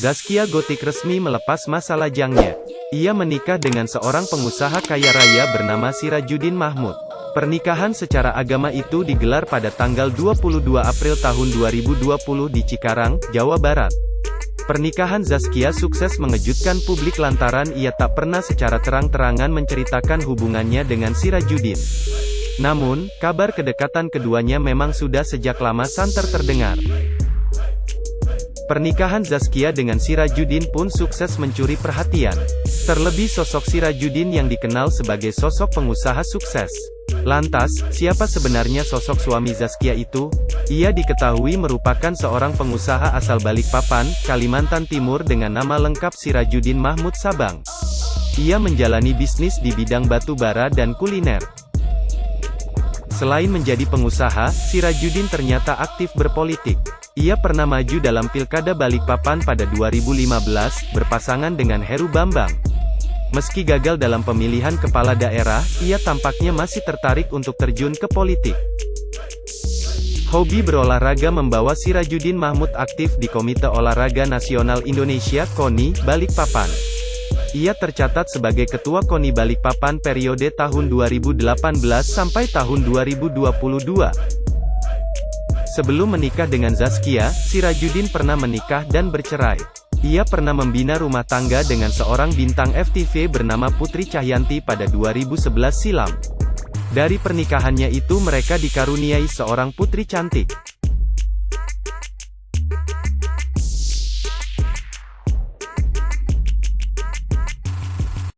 Zaskia Gotik resmi melepas masa lajangnya. Ia menikah dengan seorang pengusaha kaya raya bernama Sirajuddin Mahmud. Pernikahan secara agama itu digelar pada tanggal 22 April tahun 2020 di Cikarang, Jawa Barat. Pernikahan Zaskia sukses mengejutkan publik lantaran ia tak pernah secara terang-terangan menceritakan hubungannya dengan Sirajuddin. Namun, kabar kedekatan keduanya memang sudah sejak lama santer terdengar. Pernikahan Zaskia dengan Sirajuddin pun sukses mencuri perhatian. Terlebih sosok Sirajuddin yang dikenal sebagai sosok pengusaha sukses. Lantas, siapa sebenarnya sosok suami Zaskia itu? Ia diketahui merupakan seorang pengusaha asal Balikpapan, Kalimantan Timur dengan nama lengkap Sirajuddin Mahmud Sabang. Ia menjalani bisnis di bidang batu bara dan kuliner. Selain menjadi pengusaha, Sirajuddin ternyata aktif berpolitik. Ia pernah maju dalam Pilkada Balikpapan pada 2015, berpasangan dengan Heru Bambang. Meski gagal dalam pemilihan kepala daerah, ia tampaknya masih tertarik untuk terjun ke politik. Hobi berolahraga membawa Sirajuddin Mahmud aktif di Komite Olahraga Nasional Indonesia KONI, Balikpapan. Ia tercatat sebagai Ketua KONI Balikpapan periode tahun 2018 sampai tahun 2022. Sebelum menikah dengan Zaskia, Sirajuddin pernah menikah dan bercerai. Ia pernah membina rumah tangga dengan seorang bintang FTV bernama Putri Cahyanti pada 2011 silam. Dari pernikahannya itu mereka dikaruniai seorang putri cantik.